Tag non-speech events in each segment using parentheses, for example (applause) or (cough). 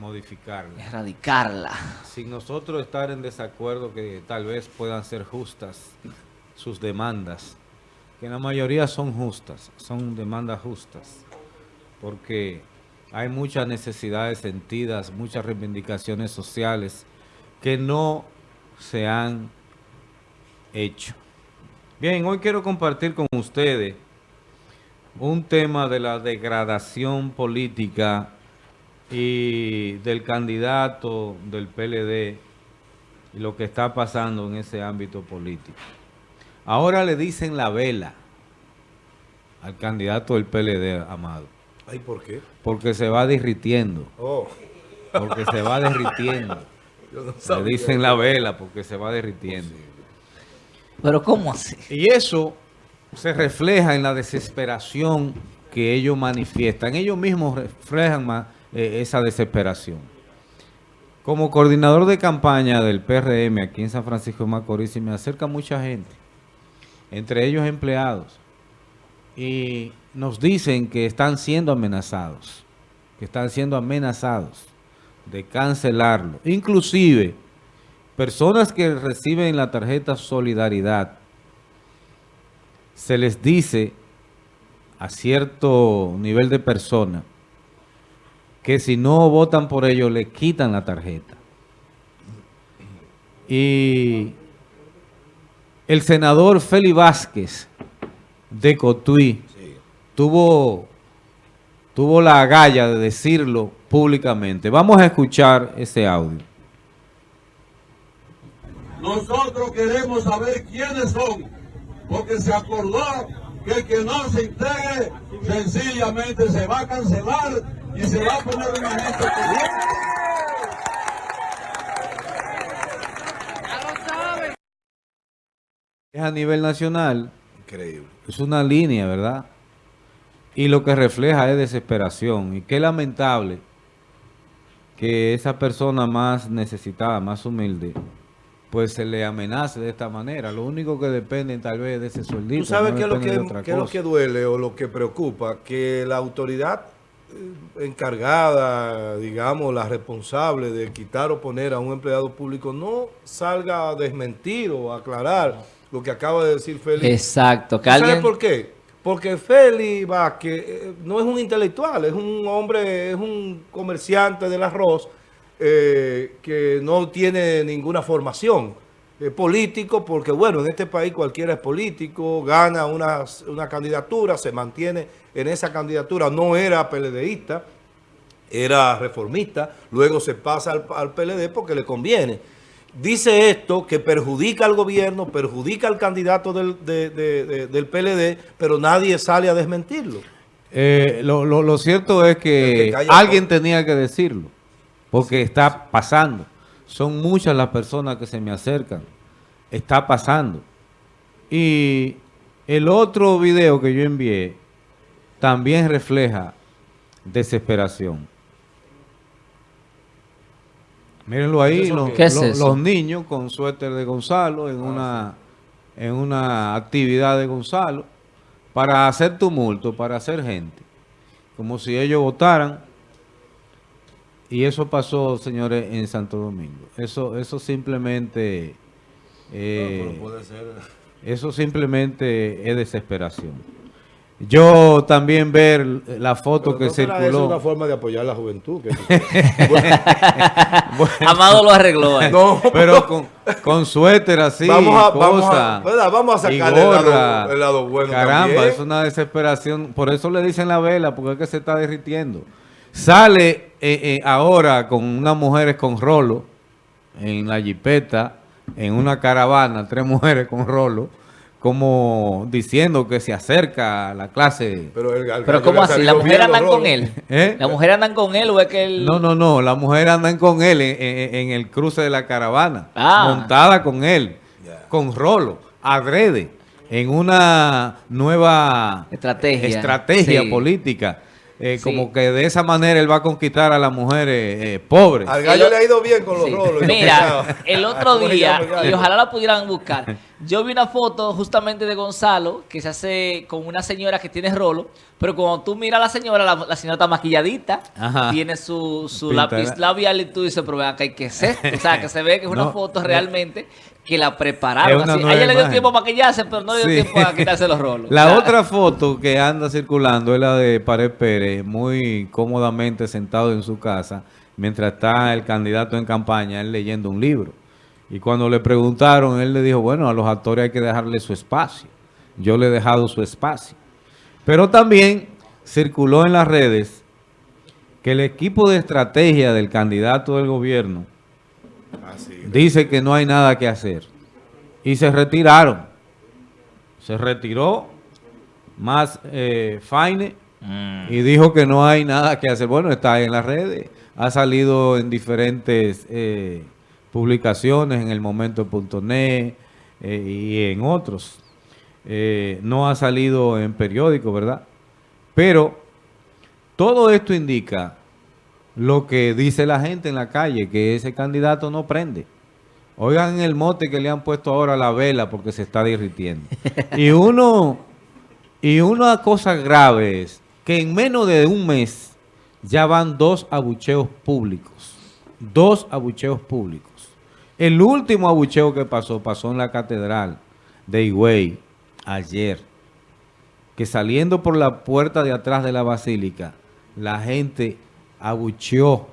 modificarla. Erradicarla. Sin nosotros estar en desacuerdo que tal vez puedan ser justas sus demandas, que en la mayoría son justas, son demandas justas, porque hay muchas necesidades sentidas, muchas reivindicaciones sociales que no se han hecho. Bien, hoy quiero compartir con ustedes un tema de la degradación política y del candidato del PLD y lo que está pasando en ese ámbito político. Ahora le dicen la vela al candidato del PLD, Amado. ¿Ay, por qué? Porque se va derritiendo. Oh. Porque se va derritiendo. (laughs) le dicen la vela porque se va derritiendo. ¿Pero cómo así? Y eso se refleja en la desesperación que ellos manifiestan. Ellos mismos reflejan más eh, esa desesperación. Como coordinador de campaña del PRM aquí en San Francisco de Macorís, me acerca mucha gente, entre ellos empleados, y nos dicen que están siendo amenazados, que están siendo amenazados de cancelarlo. Inclusive, personas que reciben la tarjeta Solidaridad, se les dice a cierto nivel de persona que si no votan por ellos le quitan la tarjeta. Y el senador Feli Vázquez de Cotuí tuvo, tuvo la agalla de decirlo públicamente. Vamos a escuchar ese audio. Nosotros queremos saber quiénes son, porque se acordó que el que no se integre sencillamente se va a cancelar y se va a poner una gente Es a nivel nacional. Increíble. Es una línea, ¿verdad? Y lo que refleja es desesperación. Y qué lamentable que esa persona más necesitada, más humilde, pues se le amenace de esta manera. Lo único que depende tal vez de ese sueldito. ¿Tú sabes qué, es lo que, qué es lo que duele o lo que preocupa? Que la autoridad encargada, digamos, la responsable de quitar o poner a un empleado público no salga a desmentir o a aclarar lo que acaba de decir Félix. Exacto. ¿Sabes por qué? Porque Félix Vázquez eh, no es un intelectual, es un hombre, es un comerciante del arroz eh, que no tiene ninguna formación político, porque bueno, en este país cualquiera es político, gana una, una candidatura, se mantiene en esa candidatura, no era PLDista, era reformista, luego se pasa al, al PLD porque le conviene dice esto que perjudica al gobierno, perjudica al candidato del, del PLD, pero nadie sale a desmentirlo. Eh, lo, lo, cierto es que, alguien tenía que decirlo, porque está pasando. Son muchas las personas que se me acercan. Está pasando. Y el otro video que yo envié también refleja desesperación. Mírenlo ahí, los, niños con suéter de Gonzalo en, ah, una, en una actividad de Gonzalo para hacer tumulto, para hacer gente. Como si ellos votaran. Y eso pasó, señores, en Santo Domingo. Eso, eso simplemente... Eh, eso simplemente es desesperación. Yo también ver la foto que circuló. Es una forma de apoyar la juventud. (laughs) (laughs) Amado lo arregló. pero con, con, suéter así, vamos a, vamos a, vamos a sacar el, lado, bueno Caramba, es una desesperación. Por eso le dicen la vela, porque es que se está derritiendo. Sale eh, eh, ahora con unas mujeres con rolo en la jipeta, en una caravana, tres mujeres con rolo como diciendo que se acerca a la clase. Pero, Pero ¿cómo así? ¿La mujer andan con él? (laughs) ¿Eh? ¿La mujer andan con él o es que él...? No, no, no. La mujer andan con él en, el cruce de la caravana. Ah. Montada con él. Con rolo. Adrede. En una nueva... Estrategia. Estrategia política. Eh, como que de esa manera él va a conquistar a las mujeres eh, pobres. Al gallo le ha ido bien con los rolos. Mira, el (laughs) otro día, y ojalá la pudieran buscar, Yo vi una foto justamente de Gonzalo que se hace con una señora que tiene rolo, pero cuando tú miras a la señora, la, señora está maquilladita, tiene su, su lápiz labial y tú dices, pero vean que hay que ser. O sea, que se ve que es una foto realmente que la prepararon. Así. A ella le dio tiempo para maquillarse, pero no le dio tiempo a quitarse los rolos. La otra foto que anda circulando es la de Pared Pérez, muy cómodamente sentado en su casa, mientras está el candidato en campaña, él leyendo un libro. Y cuando le preguntaron, él le dijo, bueno, a los actores hay que dejarle su espacio. Yo le he dejado su espacio. Pero también circuló en las redes que el equipo de estrategia del candidato del gobierno dice que no hay nada que hacer. Y se retiraron. Se retiró más eh, Faine mm. y dijo que no hay nada que hacer. Bueno, está en las redes. Ha salido en diferentes... Eh, publicaciones en el momento.net eh, y en otros. Eh, no ha salido en periódico, ¿verdad? Pero todo esto indica lo que dice la gente en la calle, que ese candidato no prende. Oigan el mote que le han puesto ahora a la vela porque se está derritiendo. (laughs) Y uno, y una cosa grave es que en menos de un mes ya van dos abucheos públicos. Dos abucheos públicos. El último abucheo que pasó, pasó en la catedral de Higüey ayer. Que saliendo por la puerta de atrás de la basílica, la gente abucheó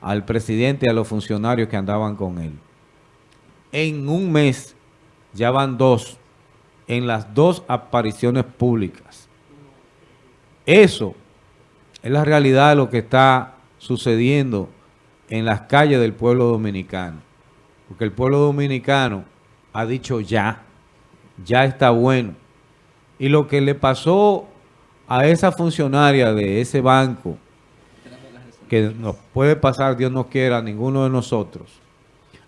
al presidente y a los funcionarios que andaban con él. En un mes ya van dos, en las dos apariciones públicas. Eso es la realidad de lo que está sucediendo en las calles del pueblo dominicano. Porque el pueblo dominicano ha dicho ya, ya está bueno. Y lo que le pasó a esa funcionaria de ese banco, que nos puede pasar, Dios no quiera, a ninguno de nosotros,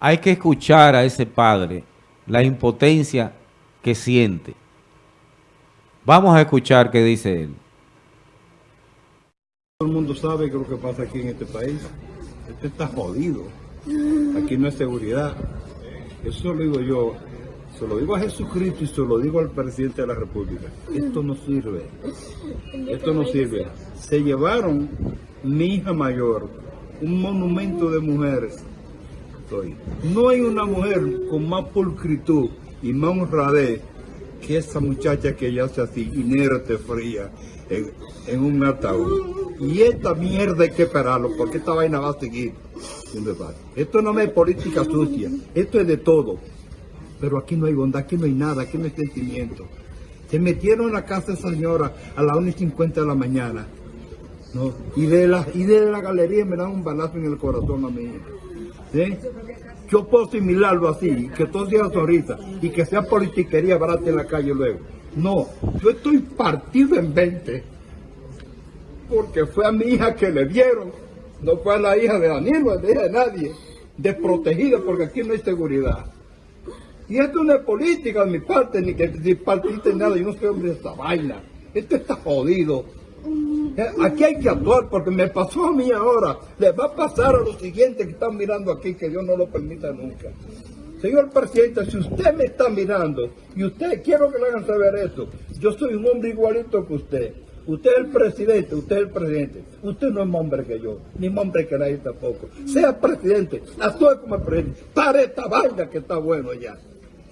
hay que escuchar a ese padre la impotencia que siente. Vamos a escuchar qué dice él. Todo el mundo sabe que lo que pasa aquí en este país. Este está jodido. Aquí no hay seguridad. Eso lo digo yo, se lo digo a Jesucristo y se lo digo al presidente de la República. Esto no sirve. Esto no sirve. Se llevaron mi hija mayor, un monumento de mujeres. No hay una mujer con más pulcritud y más honradez que esa muchacha que ya se así, inerte, fría, en, un ataúd. Y esta mierda hay que esperarlo, porque esta vaina va a seguir. Esto no es política sucia, esto es de todo. Pero aquí no hay bondad, aquí no hay nada, aquí no hay sentimiento. Se metieron a la casa de esa señora a las 1 y 50 de la mañana. Y, de la, y de la galería me dan un balazo en el corazón a mí. Yo puedo asimilarlo así, que todo sea sonrisa y que sea politiquería barata en la calle luego. No, yo estoy partido en 20 porque fue a mi hija que le dieron no fue la hija de Daniel, es la hija de nadie, desprotegida porque aquí no hay seguridad. Y esto no es política de mi parte, ni que ni partiste nada, yo no soy hombre de esta vaina. Esto está jodido. Eh, aquí hay que actuar porque me pasó a mí ahora. Le va a pasar a los siguientes que están mirando aquí, que Dios no lo permita nunca. Señor presidente, si usted me está mirando y usted, quiero que le hagan saber esto, yo soy un hombre igualito que usted. Usted es el presidente, usted es el presidente. Usted no es más hombre que yo, ni más hombre que nadie tampoco. Sea presidente, actúe como presidente. Pare esta vaina que está bueno ya.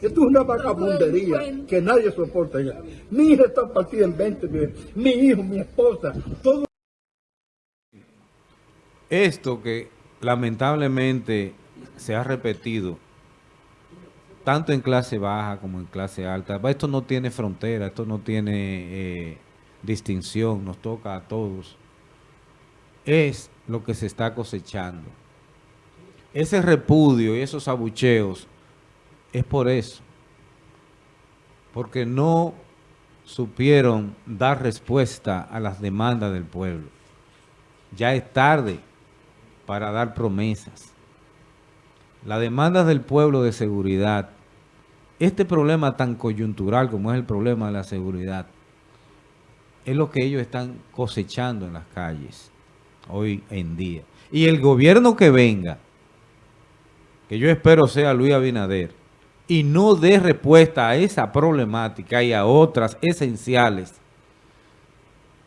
Esto es una vagabundería que nadie soporta ya. Mi hija está partida en 20 mi hijo, mi esposa, todo. Esto que lamentablemente se ha repetido tanto en clase baja como en clase alta, esto no tiene frontera, esto no tiene... Eh, distinción, nos toca a todos, es lo que se está cosechando. Ese repudio y esos abucheos es por eso. Porque no supieron dar respuesta a las demandas del pueblo. Ya es tarde para dar promesas. Las demandas del pueblo de seguridad, este problema tan coyuntural como es el problema de la seguridad, es lo que ellos están cosechando en las calles hoy en día. Y el gobierno que venga, que yo espero sea Luis Abinader, y no dé respuesta a esa problemática y a otras esenciales,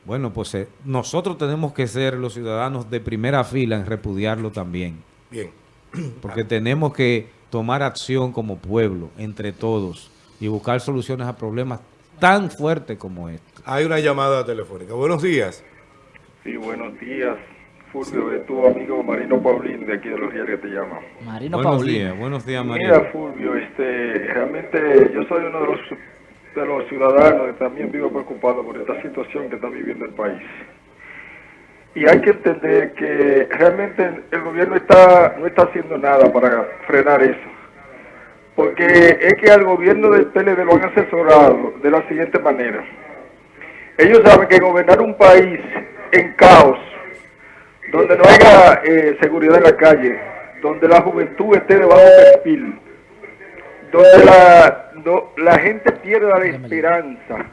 bueno, pues eh, nosotros tenemos que ser los ciudadanos de primera fila en repudiarlo también. Bien. (clears throat) Porque tenemos que tomar acción como pueblo, entre todos, y buscar soluciones a problemas tan fuertes como este. Hay una llamada telefónica. Buenos días. Sí, buenos días. Fulvio, es tu amigo Marino Paulín de aquí de los días que te llama. Marino buenos días, buenos días Marino. Mira Fulvio, este, realmente yo soy uno de los, de los ciudadanos que también vivo preocupado por esta situación que está viviendo el país. Y hay que entender que realmente el gobierno está no está haciendo nada para frenar eso. Porque es que al gobierno del PLD lo han asesorado de la siguiente manera. Ellos saben que gobernar un país en caos, donde no haya eh, seguridad en la calle, donde la juventud esté debajo del perfil, donde la, la gente pierda la esperanza,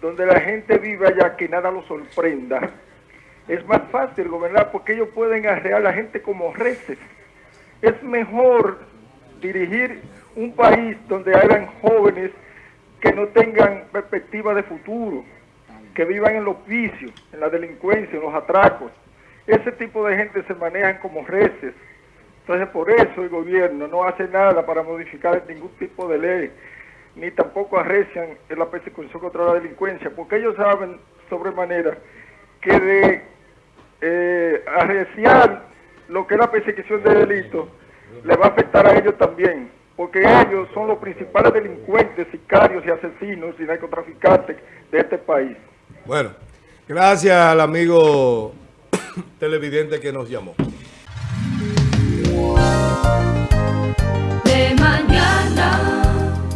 donde la gente viva ya que nada lo sorprenda, es más fácil gobernar porque ellos pueden arrear a la gente como reces. Es mejor dirigir un país donde hayan jóvenes que no tengan perspectiva de futuro, que vivan en los vicios, en la delincuencia, en los atracos. Ese tipo de gente se manejan como reces. Entonces por eso el gobierno no hace nada para modificar ningún tipo de ley, ni tampoco arrecian en la persecución contra la delincuencia, porque ellos saben sobremanera que de eh, arreciar lo que es la persecución de delitos le va a afectar a ellos también, porque ellos son los principales delincuentes, sicarios y asesinos y narcotraficantes de este país. Bueno, gracias al amigo televidente que nos llamó.